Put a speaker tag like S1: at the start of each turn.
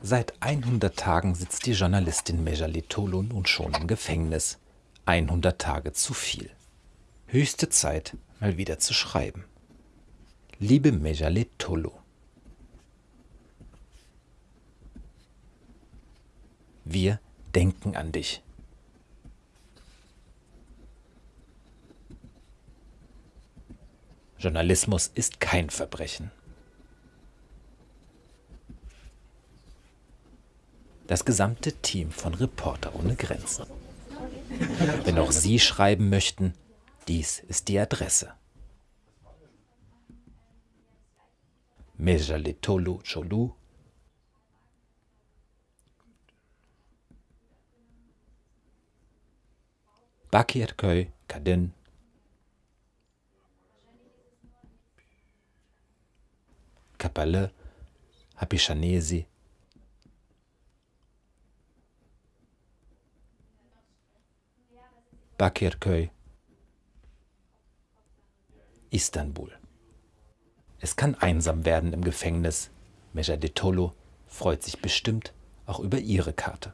S1: Seit 100 Tagen sitzt die Journalistin Mejali Tolo nun schon im Gefängnis. 100 Tage zu viel. Höchste Zeit, mal wieder zu schreiben. Liebe Mejali Tolo, wir denken an dich. Journalismus ist kein Verbrechen. Das gesamte Team von Reporter ohne Grenzen. Wenn auch Sie schreiben möchten, dies ist die Adresse. Mejaletolu Cholu Bakirköy Kadin Kapalı, Hapishanesi, Bakirköy, Istanbul. Es kann einsam werden im Gefängnis. Mejadetolo freut sich bestimmt auch über ihre Karte.